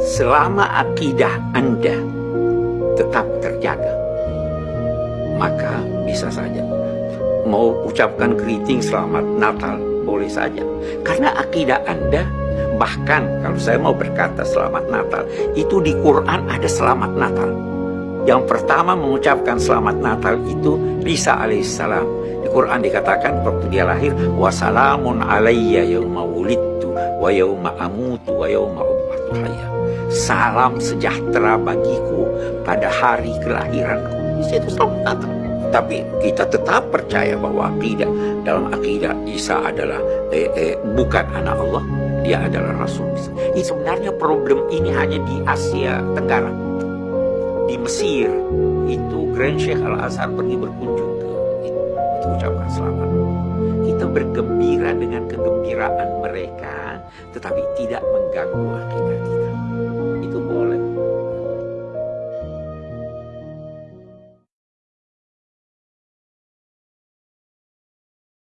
selama akidah Anda tetap terjaga, maka bisa saja. Mau ucapkan greeting selamat Natal boleh saja. Karena akidah Anda bahkan kalau saya mau berkata selamat Natal itu di Quran ada selamat Natal. Yang pertama mengucapkan selamat Natal itu Isa alaihissalam. Di Quran dikatakan waktu dia lahir wassalamun alayya yauma wulidtu wa yauma amutu wa yauma ubatu salam sejahtera bagiku pada hari kelahiranku. Itu selamat Natal tapi kita tetap percaya bahwa akidah dalam akidah Isa adalah eh, eh, bukan anak Allah dia adalah Rasul ini sebenarnya problem ini hanya di Asia Tenggara. Di Mesir itu Grand Sheikh Al Azhar pergi berkunjung ke itu untuk ucapkan selamat. Kita bergembira dengan kegembiraan mereka tetapi tidak mengganggu akidah